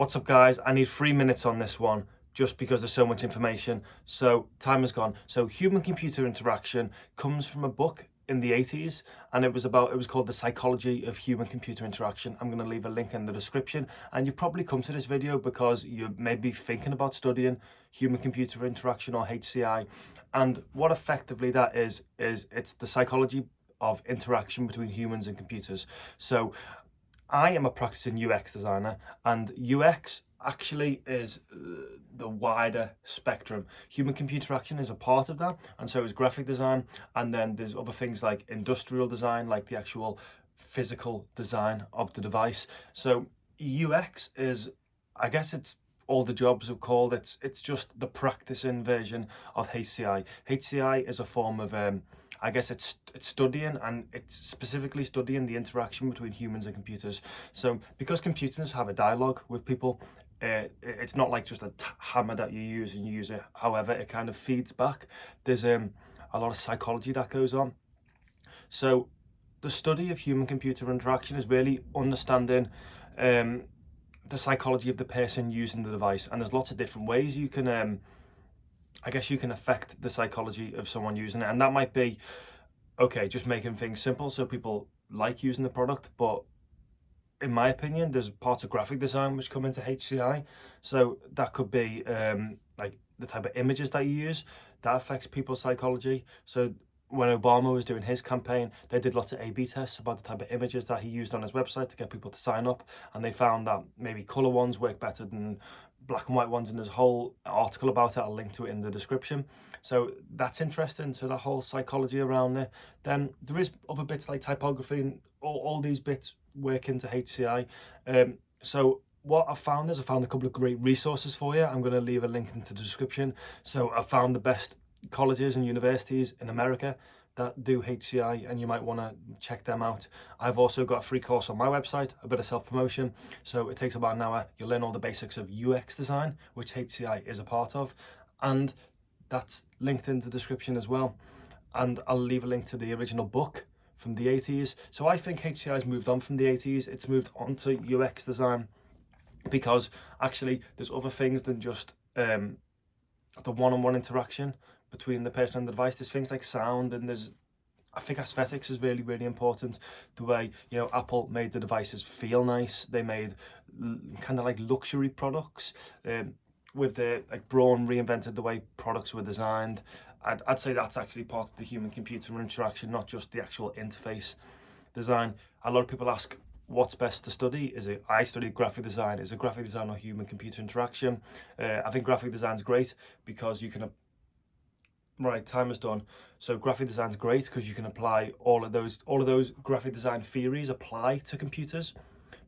What's up guys? I need three minutes on this one just because there's so much information. So time has gone. So human computer interaction comes from a book in the 80s and it was about it was called the psychology of human computer interaction i'm going to leave a link in the description and you've probably come to this video because you may be thinking about studying human computer interaction or hci and what effectively that is is it's the psychology of interaction between humans and computers so I am a practicing UX designer and UX actually is uh, the wider spectrum. Human computer action is a part of that and so is graphic design and then there's other things like industrial design like the actual physical design of the device. So UX is, I guess it's all the jobs are called, it's, it's just the practicing version of HCI. HCI is a form of um, I guess it's it's studying and it's specifically studying the interaction between humans and computers. So because computers have a dialogue with people, uh, it's not like just a hammer that you use and you use it however it kind of feeds back. There's um, a lot of psychology that goes on. So the study of human computer interaction is really understanding um, the psychology of the person using the device and there's lots of different ways you can um, I guess you can affect the psychology of someone using it. And that might be, okay, just making things simple so people like using the product. But in my opinion, there's parts of graphic design which come into HCI. So that could be um, like the type of images that you use that affects people's psychology. So when Obama was doing his campaign, they did lots of A-B tests about the type of images that he used on his website to get people to sign up. And they found that maybe colour ones work better than black and white ones. And there's a whole article about it. I'll link to it in the description. So that's interesting. So that whole psychology around there Then there is other bits like typography and all, all these bits work into HCI. Um, so what I found is I found a couple of great resources for you. I'm going to leave a link into the description. So I found the best colleges and universities in America that do HCI and you might want to check them out. I've also got a free course on my website, a bit of self-promotion. So it takes about an hour. You'll learn all the basics of UX design, which HCI is a part of. And that's linked in the description as well. And I'll leave a link to the original book from the 80s. So I think HCI has moved on from the 80s. It's moved on to UX design because actually there's other things than just um, the one-on-one -on -one interaction between the person and the device. There's things like sound and there's I think aesthetics is really, really important. The way, you know, Apple made the devices feel nice. They made kind of like luxury products. Um, with the, like Braun reinvented the way products were designed. I'd, I'd say that's actually part of the human-computer interaction, not just the actual interface design. A lot of people ask, what's best to study? Is it, I study graphic design. Is it graphic design or human-computer interaction? Uh, I think graphic design is great because you can Right, time is done. So graphic design is great because you can apply all of those all of those graphic design theories apply to computers.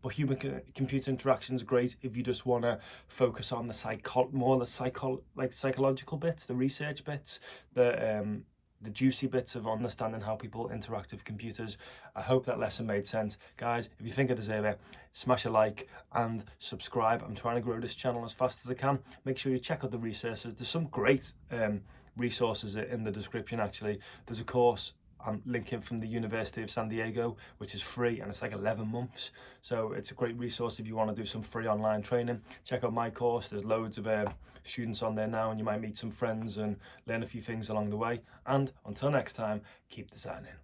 But human computer interaction is great if you just want to focus on the psycho more the psycho like psychological bits, the research bits, the um the juicy bits of understanding how people interact with computers. I hope that lesson made sense. Guys, if you think I deserve it, smash a like and subscribe. I'm trying to grow this channel as fast as I can. Make sure you check out the resources. There's some great um, resources in the description actually. There's a course I'm linking from the University of San Diego, which is free and it's like 11 months. So it's a great resource if you want to do some free online training. Check out my course. There's loads of uh, students on there now and you might meet some friends and learn a few things along the way. And until next time, keep designing.